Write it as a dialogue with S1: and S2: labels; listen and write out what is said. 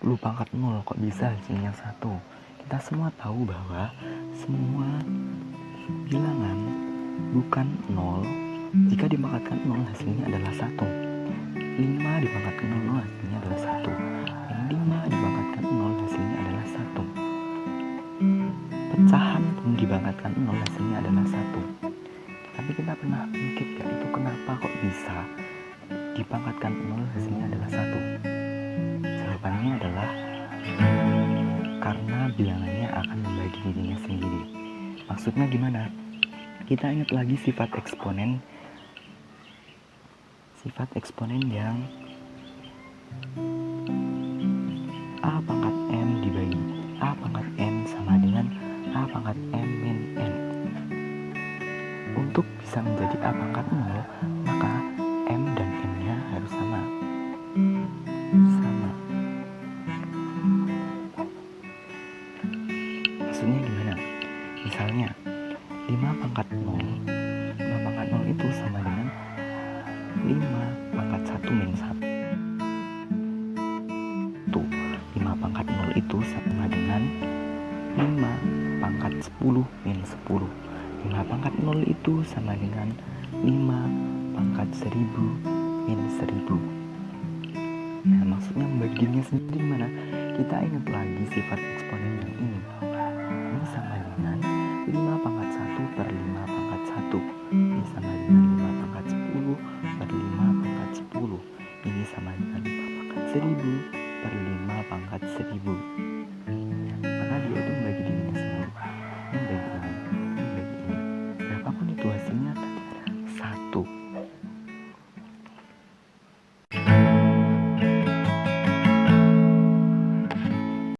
S1: 10 pangkat 0 kok bisa hasilnya 1 kita semua tahu bahwa semua bilangan bukan 0 jika dipangkatkan 0 hasilnya adalah 1 5 dipangkatkan 0 hasilnya adalah 1 dan 5 dipangkatkan 0 hasilnya adalah 1 pecahan pun dipangkatkan 0 hasilnya adalah 1 tapi kita pernah mikir gak itu kenapa kok bisa dipangkatkan 0 hasilnya adalah 1 jawabannya adalah karena bilangannya akan membagi dirinya sendiri. Maksudnya gimana? Kita ingat lagi sifat eksponen sifat eksponen yang A pangkat M dibagi A pangkat M sama dengan A pangkat M min N. Untuk bisa menjadi A pangkat 0 maka maksudnya gimana? Misalnya 5 pangkat 0 5 pangkat 0 itu sama dengan 5 pangkat 1 min 1 5 pangkat 0 itu sama dengan 5 pangkat 10 min 10 5 pangkat 0 itu sama dengan 5 pangkat 1000 min 1000 Nah maksudnya membaginya sendiri mana? Kita ingat lagi sifat eksponen dengan pangkat 1000 per lima pangkat 1000 maka dia itu membagi dirinya sendiri membagi ini, membagi ini berapapun itu hasilnya akan satu.